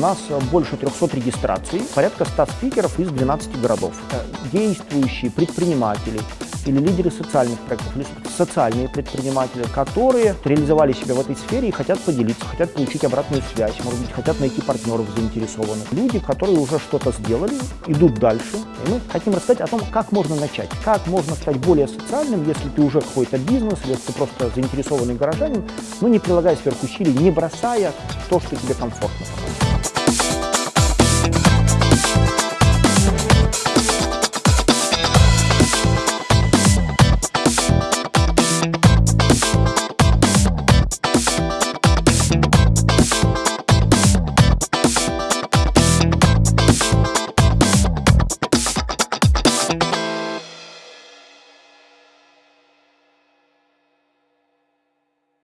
нас больше 300 регистраций, порядка 100 спикеров из 12 городов. Э, действующие предприниматели, или лидеры социальных проектов, или социальные предприниматели, которые реализовали себя в этой сфере и хотят поделиться, хотят получить обратную связь, может быть, хотят найти партнеров заинтересованных. Люди, которые уже что-то сделали, идут дальше. И мы хотим рассказать о том, как можно начать, как можно стать более социальным, если ты уже какой-то бизнес, или если ты просто заинтересованный горожанин, но не прилагая сверхусилий, не бросая то, что тебе комфортно.